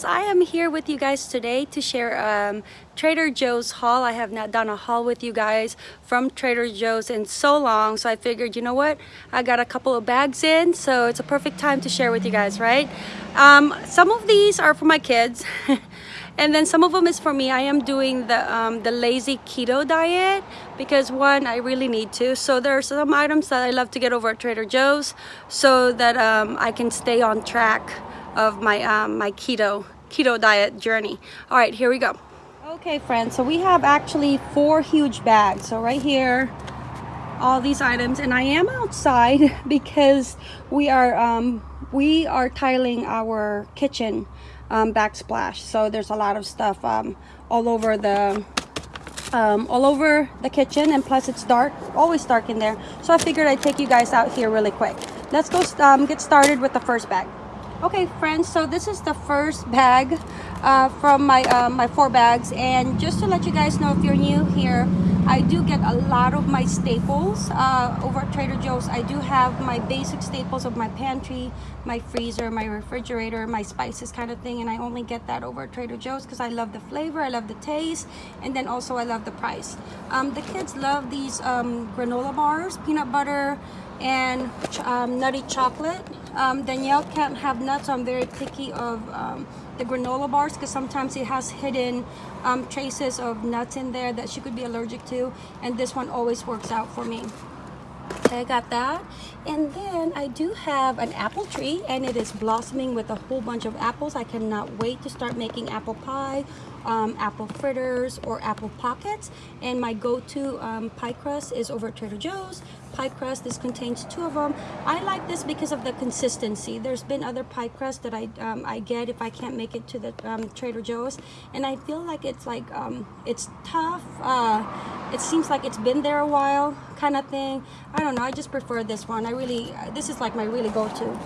friends I am here with you guys today to share um, Trader Joe's haul. I have not done a haul with you guys from Trader Joe's in so long so I figured you know what? I got a couple of bags in so it's a perfect time to share with you guys right? Um, some of these are for my kids and then some of them is for me. I am doing the um, the lazy keto diet because one I really need to. So there are some items that I love to get over at Trader Joe's so that um, I can stay on track of my um, my keto keto diet journey. All right, here we go. Okay, friends, so we have actually four huge bags. So right here, all these items, and I am outside because we are um, we are tiling our kitchen um, backsplash. So there's a lot of stuff um, all over the um, all over the kitchen and plus it's dark always dark in there so I figured I'd take you guys out here really quick let's go um, get started with the first bag okay friends so this is the first bag uh, from my uh, my four bags. And just to let you guys know if you're new here I do get a lot of my staples. Uh, over at Trader Joe's I do have my basic staples of my pantry my freezer my refrigerator my spices kind of thing. And I only get that over at Trader Joe's because I love the flavor I love the taste and then also I love the price. Um, the kids love these um, granola bars peanut butter and um, nutty chocolate um, Danielle can't have nuts. So I'm very picky of um, the granola bars because sometimes it has hidden um, traces of nuts in there that she could be allergic to. And this one always works out for me. Okay, I got that. And then I do have an apple tree and it is blossoming with a whole bunch of apples. I cannot wait to start making apple pie um, apple fritters or apple pockets and my go-to um, pie crust is over at Trader Joe's pie crust. This contains two of them I like this because of the consistency. There's been other pie crust that I um, I get if I can't make it to the um, Trader Joe's. And I feel like it's like um, it's tough uh, it seems like it's been there a while kind of thing. I don't know. I just prefer this one. I really this is like my really go-to.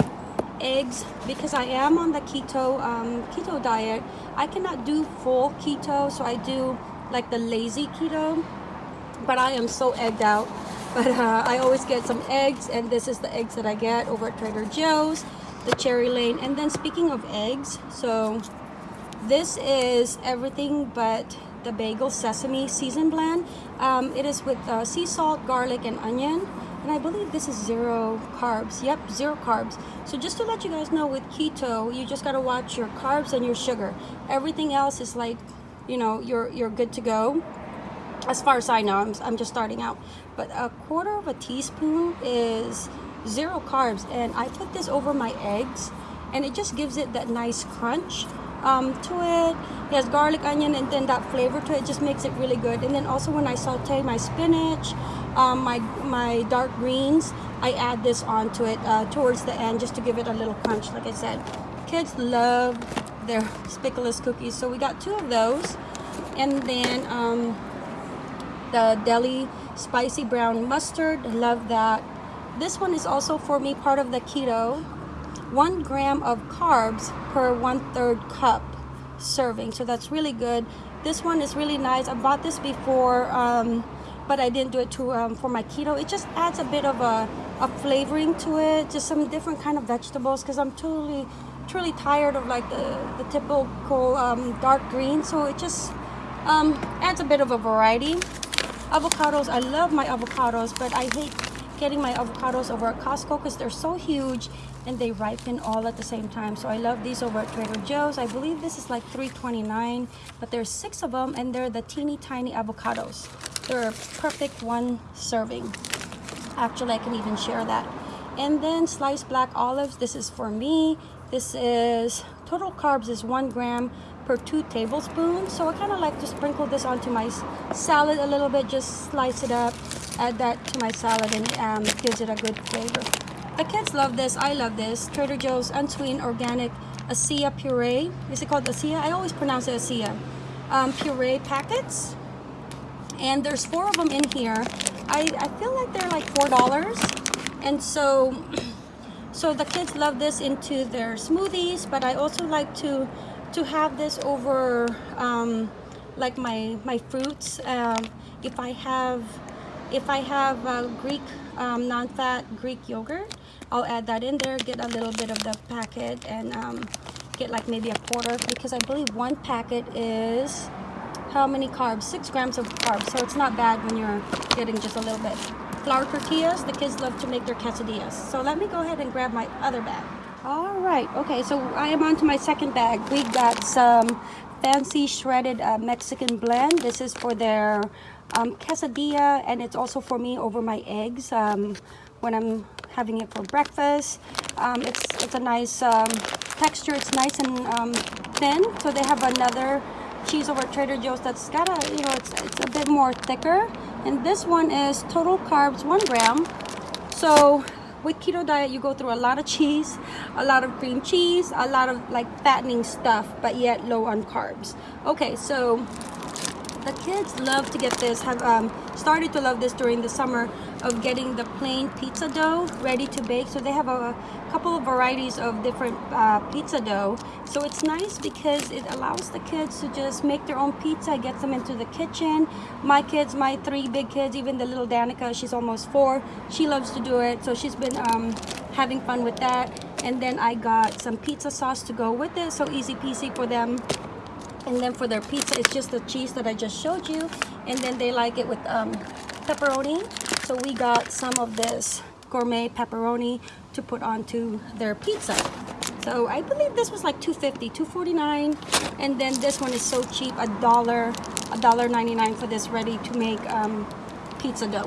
Eggs because I am on the keto um, keto diet I cannot do full keto so I do like the lazy keto but I am so egged out but uh, I always get some eggs and this is the eggs that I get over at Trader Joe's the Cherry Lane. And then speaking of eggs so this is everything but the bagel sesame season blend. Um, it is with uh, sea salt garlic and onion. And I believe this is zero carbs. Yep zero carbs. So just to let you guys know with keto you just got to watch your carbs and your sugar. Everything else is like you know you're you're good to go as far as I know I'm, I'm just starting out but a quarter of a teaspoon is zero carbs and I put this over my eggs and it just gives it that nice crunch um, to it. It has garlic, onion, and then that flavor to it just makes it really good. And then also when I saute my spinach, um, my, my dark greens, I add this onto it uh, towards the end just to give it a little crunch, like I said. Kids love their Speculoos cookies, so we got two of those. And then um, the deli spicy brown mustard, love that. This one is also for me part of the keto. One gram of carbs per one third cup serving, so that's really good. This one is really nice. I bought this before um, but I didn't do it to um, for my keto. It just adds a bit of a, a flavoring to it, just some different kind of vegetables because I'm totally, truly tired of like the, the typical um, dark green. So it just um, adds a bit of a variety. Avocados, I love my avocados, but I hate getting my avocados over at Costco because they're so huge and they ripen all at the same time. So I love these over at Trader Joe's. I believe this is like $3.29, but there's six of them and they're the teeny tiny avocados. They're perfect one serving. Actually, I can even share that. And then sliced black olives. This is for me. This is total carbs is one gram per two tablespoons. So I kind of like to sprinkle this onto my salad a little bit. Just slice it up, add that to my salad and um, gives it a good flavor. The kids love this. I love this. Trader Joe's unsweetened organic ASEA puree. Is it called ASEA? I always pronounce it ASEA. Um, puree packets and there's four of them in here I, I feel like they're like four dollars and so so the kids love this into their smoothies but I also like to to have this over um, like my my fruits um, if I have if I have uh, Greek um, non-fat Greek yogurt I'll add that in there get a little bit of the packet and um, get like maybe a quarter because I believe one packet is how many carbs? Six grams of carbs. So it's not bad when you're getting just a little bit. Flour tortillas, the kids love to make their quesadillas. So let me go ahead and grab my other bag. All right, okay, so I am on to my second bag. We got some fancy shredded uh, Mexican blend. This is for their um, quesadilla and it's also for me over my eggs um, when I'm having it for breakfast. Um, it's, it's a nice um, texture. It's nice and um, thin. So they have another cheese over Trader Joe's that's got a, you know, it's, it's a bit more thicker. And this one is total carbs, one gram. So with keto diet, you go through a lot of cheese, a lot of cream cheese, a lot of like fattening stuff, but yet low on carbs. Okay, so the kids love to get this, have um, started to love this during the summer of getting the plain pizza dough ready to bake. So they have a couple of varieties of different uh, pizza dough. So it's nice because it allows the kids to just make their own pizza, gets them into the kitchen. My kids, my three big kids, even the little Danica, she's almost four, she loves to do it. So she's been um, having fun with that. And then I got some pizza sauce to go with it. So easy peasy for them and then for their pizza it's just the cheese that I just showed you and then they like it with um, pepperoni so we got some of this gourmet pepperoni to put onto their pizza. So I believe this was like 250 249 and then this one is so cheap a dollar a dollar 99 for this ready to make um, pizza dough.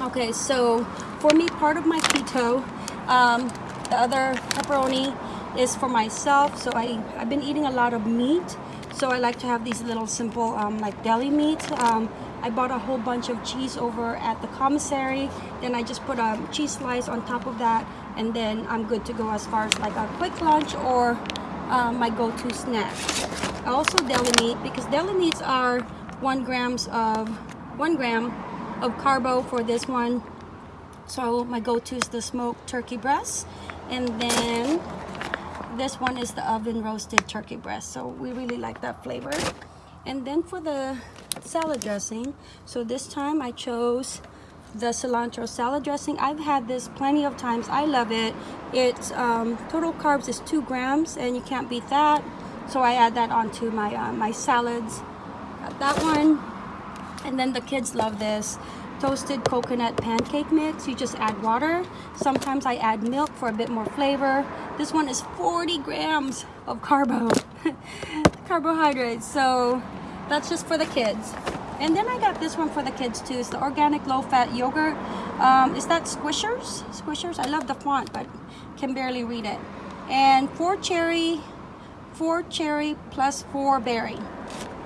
Okay so for me part of my keto um, the other pepperoni is for myself so I I've been eating a lot of meat so I like to have these little simple um, like deli meat um, I bought a whole bunch of cheese over at the commissary. Then I just put a cheese slice on top of that and then I'm good to go as far as like a quick lunch or um, my go-to snack. I also deli meat because deli meats are one grams of one gram of carbo for this one. So my go-to is the smoked turkey breast and then this one is the oven roasted turkey breast. So we really like that flavor. And then for the salad dressing. So this time I chose the cilantro salad dressing. I've had this plenty of times. I love it. It's um, total carbs is two grams and you can't beat that. So I add that onto my uh, my salads. Got that one. And then the kids love this toasted coconut pancake mix. You just add water. Sometimes I add milk for a bit more flavor. This one is 40 grams of carbo carbohydrates. So that's just for the kids. And then I got this one for the kids too. It's the organic low-fat yogurt. Um, is that squishers? Squishers? I love the font but can barely read it. And four cherry four cherry plus four berry.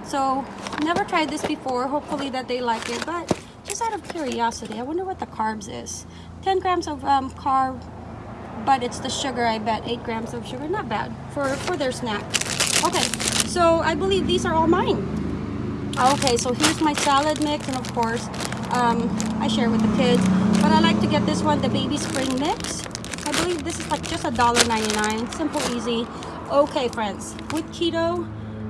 So never tried this before. Hopefully that they like it but just out of curiosity, I wonder what the carbs is. 10 grams of um, carb, but it's the sugar, I bet. 8 grams of sugar, not bad for, for their snack. Okay, so I believe these are all mine. Okay, so here's my salad mix, and of course, um, I share with the kids. But I like to get this one, the baby spring mix. I believe this is like just a dollar ninety-nine. Simple, easy. Okay, friends, with keto,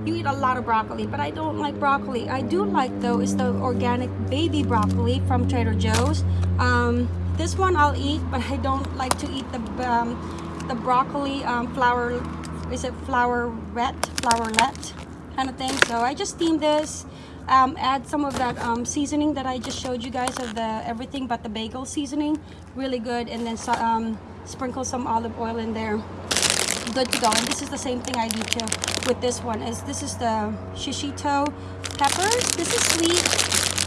you eat a lot of broccoli but I don't like broccoli I do like though is the organic baby broccoli from Trader Joe's um, this one I'll eat but I don't like to eat the um, the broccoli um, flour is it flower wet, flowerlet kind of thing so I just steam this um, add some of that um, seasoning that I just showed you guys of the everything but the bagel seasoning. Really good. And then um, sprinkle some olive oil in there. Good to go. And this is the same thing I do too with this one is this is the shishito peppers. This is sweet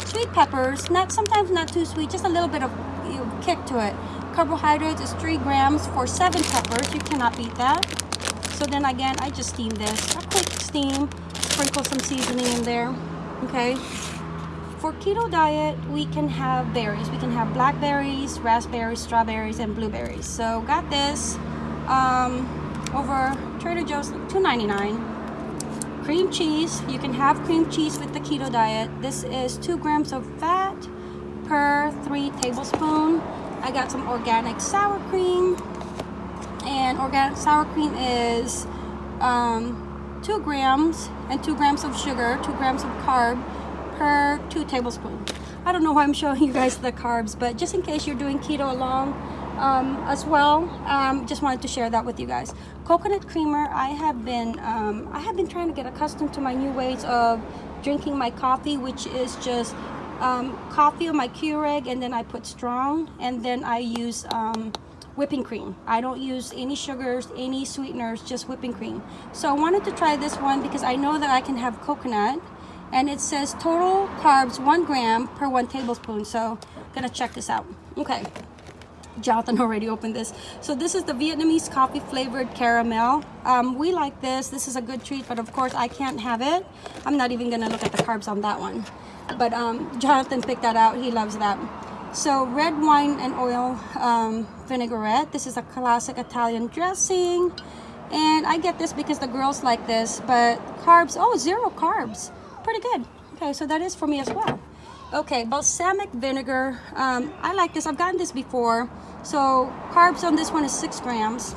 sweet peppers. Not sometimes not too sweet just a little bit of you know, kick to it. Carbohydrates is three grams for seven peppers. You cannot beat that. So then again I just steam this. A quick steam. Sprinkle some seasoning in there okay for keto diet we can have berries we can have blackberries raspberries strawberries and blueberries so got this um, over Trader Joe's, $2.99. Cream cheese, you can have cream cheese with the keto diet. This is two grams of fat per three tablespoon. I got some organic sour cream and organic sour cream is um, two grams and two grams of sugar, two grams of carb per two tablespoons. I don't know why I'm showing you guys the carbs, but just in case you're doing keto along, um, as well. Um, just wanted to share that with you guys. Coconut creamer, I have been um, I have been trying to get accustomed to my new ways of drinking my coffee, which is just um, coffee on my Keurig and then I put strong and then I use um, whipping cream. I don't use any sugars, any sweeteners, just whipping cream. So I wanted to try this one because I know that I can have coconut and it says total carbs one gram per one tablespoon. So I'm gonna check this out. Okay. Jonathan already opened this. So this is the Vietnamese coffee flavored caramel. Um, we like this. This is a good treat, but of course I can't have it. I'm not even gonna look at the carbs on that one. But um, Jonathan picked that out. He loves that. So red wine and oil um, vinaigrette. This is a classic Italian dressing. And I get this because the girls like this, but carbs, oh, zero carbs. Pretty good. Okay, so that is for me as well. Okay, balsamic vinegar. Um, I like this. I've gotten this before. So carbs on this one is six grams.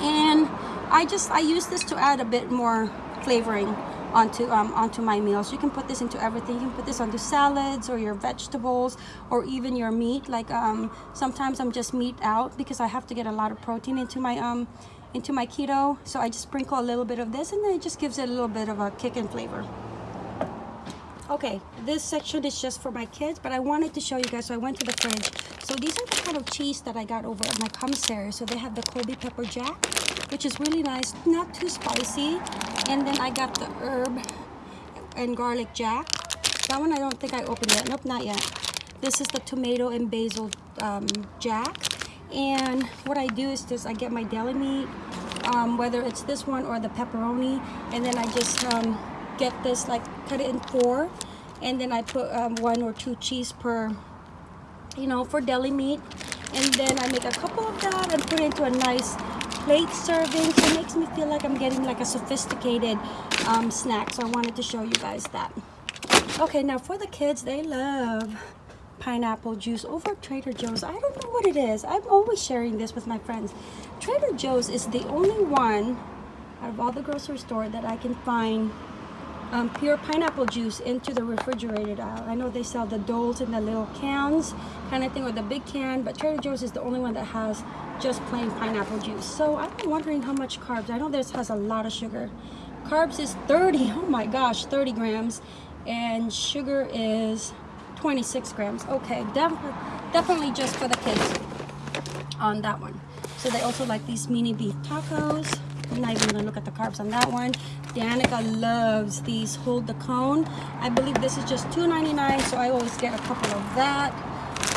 And I just, I use this to add a bit more flavoring onto um, onto my meals. You can put this into everything. You can put this onto salads or your vegetables or even your meat. Like um, sometimes I'm just meat out because I have to get a lot of protein into my um into my keto. So I just sprinkle a little bit of this and then it just gives it a little bit of a kick and flavor okay this section is just for my kids but i wanted to show you guys so i went to the fridge so these are the kind of cheese that i got over at my commissary so they have the colby pepper jack which is really nice not too spicy and then i got the herb and garlic jack. That one i don't think i opened yet. Nope not yet. This is the tomato and basil um, jack. And what i do is just i get my deli meat um, whether it's this one or the pepperoni. And then i just um, get this like cut it in four. And then I put um, one or two cheese per you know for deli meat. And then I make a couple of that and put it into a nice plate serving so it makes me feel like I'm getting like a sophisticated um, snack so I wanted to show you guys that. Okay now for the kids they love pineapple juice over Trader Joe's. I don't know what it is. I'm always sharing this with my friends. Trader Joe's is the only one out of all the grocery store that I can find um, pure pineapple juice into the refrigerated aisle. I know they sell the Doles in the little cans kind of thing or the big can, but Trader Joe's is the only one that has just plain pineapple juice. So I'm wondering how much carbs. I know this has a lot of sugar. Carbs is 30, oh my gosh, 30 grams. And sugar is 26 grams. Okay, def definitely just for the kids on that one. So they also like these mini beef tacos. I'm not even gonna look at the carbs on that one. Danica loves these hold the cone. I believe this is just $2.99, so I always get a couple of that.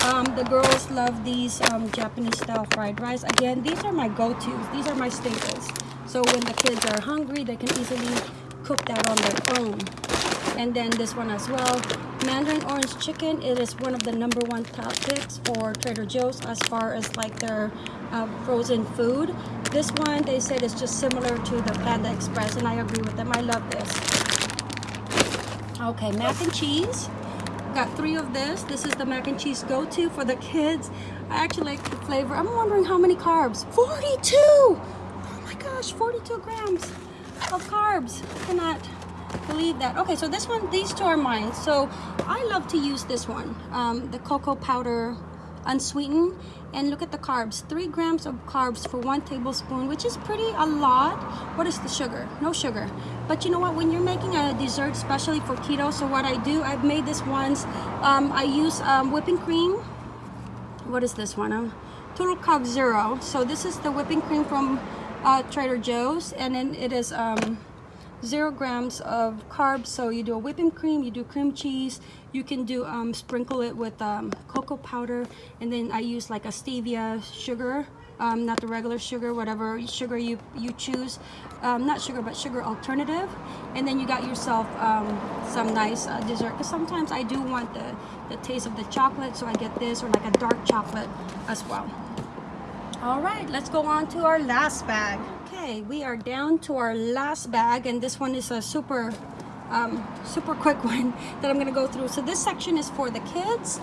Um, the girls love these um, Japanese style fried rice. Again, these are my go-tos. These are my staples. So when the kids are hungry, they can easily cook that on their own. And then this one as well. Mandarin orange chicken. It is one of the number one top picks for Trader Joe's as far as like their uh, frozen food. This one, they said is just similar to the Panda Express, and I agree with them. I love this. Okay, mac and cheese. Got three of this. This is the mac and cheese go-to for the kids. I actually like the flavor. I'm wondering how many carbs. 42! Oh my gosh, 42 grams of carbs. I cannot believe that. Okay, so this one, these two are mine. So I love to use this one, um, the cocoa powder unsweetened. And look at the carbs. Three grams of carbs for one tablespoon which is pretty a lot. What is the sugar? No sugar. But you know what? When you're making a dessert especially for keto so what i do i've made this once. Um, i use um, whipping cream. What is this one? Um, total carb zero. So this is the whipping cream from uh, trader joe's. And then it is um, zero grams of carbs. So you do a whipping cream you do cream cheese. You can do um, sprinkle it with um, cocoa powder. And then I use like a stevia sugar um, not the regular sugar whatever sugar you you choose. Um, not sugar but sugar alternative. And then you got yourself um, some nice uh, dessert. Because sometimes I do want the the taste of the chocolate so I get this or like a dark chocolate as well all right let's go on to our last bag Okay, we are down to our last bag and this one is a super um, super quick one that I'm gonna go through. So this section is for the kids.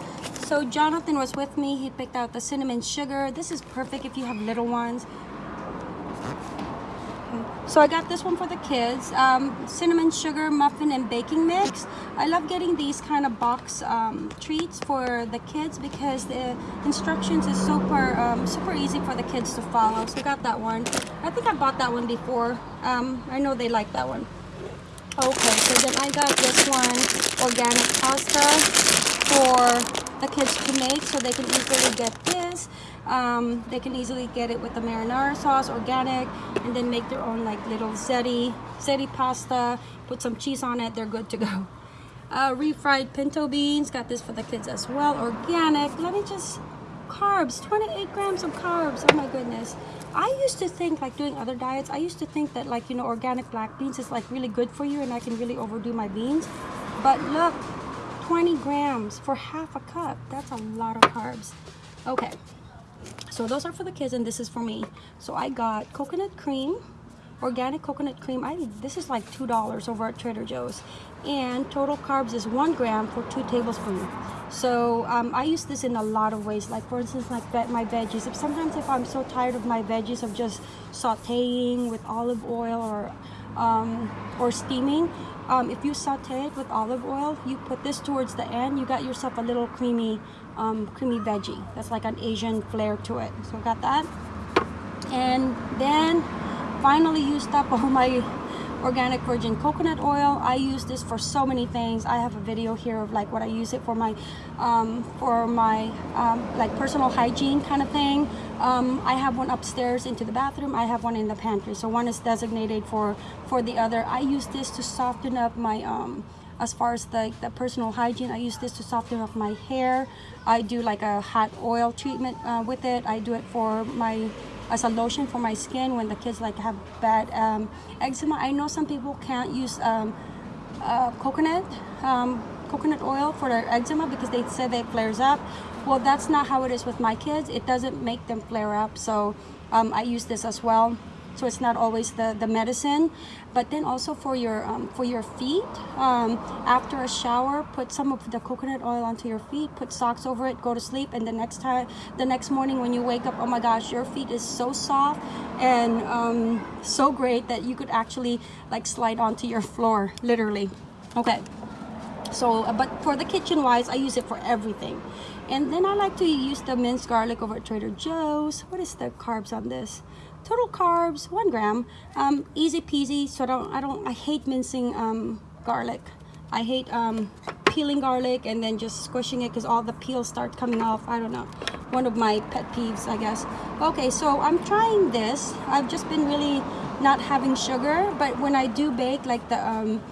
So Jonathan was with me. He picked out the cinnamon sugar. This is perfect if you have little ones. So I got this one for the kids, um, cinnamon sugar muffin and baking mix. I love getting these kind of box um, treats for the kids because the instructions is super um, super easy for the kids to follow. So I got that one. I think I bought that one before. Um, I know they like that one. Okay, so then I got this one organic pasta for the kids to make so they can easily get this um, they can easily get it with the marinara sauce organic and then make their own like little ziti ziti pasta. Put some cheese on it they're good to go. Uh, refried pinto beans got this for the kids as well organic. Let me just carbs 28 grams of carbs oh my goodness. I used to think like doing other diets I used to think that like you know organic black beans is like really good for you and I can really overdo my beans. But look 20 grams for half a cup that's a lot of carbs. Okay so those are for the kids and this is for me. So i got coconut cream organic coconut cream. I this is like two dollars over at trader joe's. And total carbs is one gram for two tablespoons. So um, i use this in a lot of ways. Like for instance like my veggies. If sometimes if i'm so tired of my veggies of just sauteing with olive oil or um, or steaming um, if you saute it with olive oil you put this towards the end. You got yourself a little creamy um, creamy veggie. That's like an Asian flair to it. So got that. And then finally used up all my organic virgin coconut oil. I use this for so many things. I have a video here of like what i use it for my um, for my um, like personal hygiene kind of thing. Um, i have one upstairs into the bathroom. I have one in the pantry. So one is designated for for the other. I use this to soften up my um, as far as the, the personal hygiene i use this to soften up my hair. I do like a hot oil treatment uh, with it. I do it for my as a lotion for my skin when the kids like have bad um, eczema. I know some people can't use um, uh, coconut um, coconut oil for their eczema because they say it flares up. Well, that's not how it is with my kids. It doesn't make them flare up. So um, I use this as well so it's not always the the medicine but then also for your um, for your feet um, after a shower put some of the coconut oil onto your feet put socks over it go to sleep and the next time the next morning when you wake up oh my gosh your feet is so soft and um, so great that you could actually like slide onto your floor literally. Okay. So uh, but for the kitchen wise i use it for everything. And then i like to use the minced garlic over at trader joe's. What is the carbs on this total carbs one gram. Um, easy peasy so I don't I don't I hate mincing um, garlic. I hate um, peeling garlic and then just squishing it because all the peels start coming off. I don't know. One of my pet peeves I guess. Okay so I'm trying this. I've just been really not having sugar but when I do bake like the um,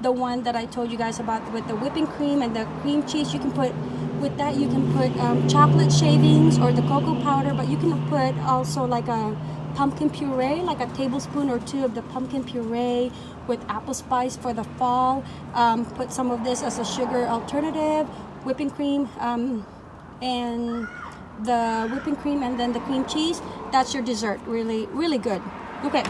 the one that I told you guys about with the whipping cream and the cream cheese you can put with that you can put um, chocolate shavings or the cocoa powder but you can put also like a pumpkin puree, like a tablespoon or two of the pumpkin puree with apple spice for the fall. Um, put some of this as a sugar alternative, whipping cream, um, and the whipping cream and then the cream cheese. That's your dessert, really, really good. Okay,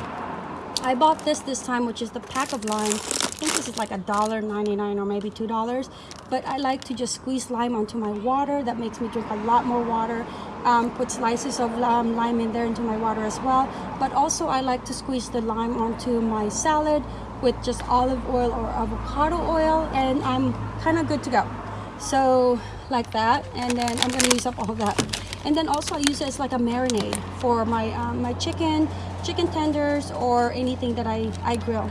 I bought this this time, which is the pack of lime. I think this is like a dollar ninety-nine or maybe two dollars. But I like to just squeeze lime onto my water. That makes me drink a lot more water um, put slices of lime in there into my water as well. But also I like to squeeze the lime onto my salad with just olive oil or avocado oil and I'm kind of good to go. So like that and then I'm gonna use up all that. And then also I use it as like a marinade for my um, my chicken chicken tenders or anything that I, I grill.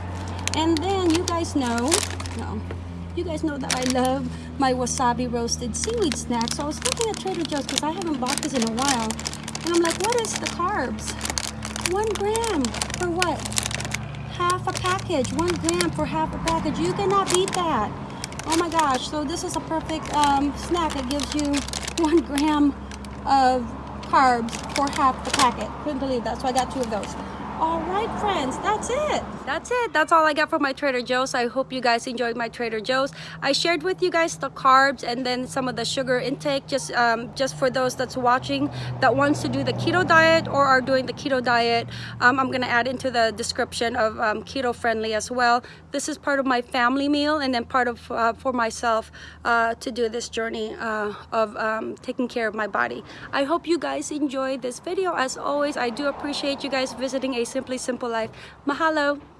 And then you guys know no you guys know that I love my wasabi roasted seaweed snack. So I was looking at Trader Joe's because I haven't bought this in a while. And I'm like, what is the carbs? One gram for what? Half a package. One gram for half a package. You cannot beat that. Oh my gosh. So this is a perfect um, snack It gives you one gram of carbs for half the packet. Couldn't believe that. So I got two of those all right friends that's it. That's it. That's all i got from my trader joe's. I hope you guys enjoyed my trader joe's. I shared with you guys the carbs and then some of the sugar intake just um, just for those that's watching that wants to do the keto diet or are doing the keto diet. Um, i'm gonna add into the description of um, keto friendly as well. This is part of my family meal and then part of uh, for myself uh, to do this journey uh, of um, taking care of my body. I hope you guys enjoyed this video. As always i do appreciate you guys visiting a Simply Simple Life. Mahalo!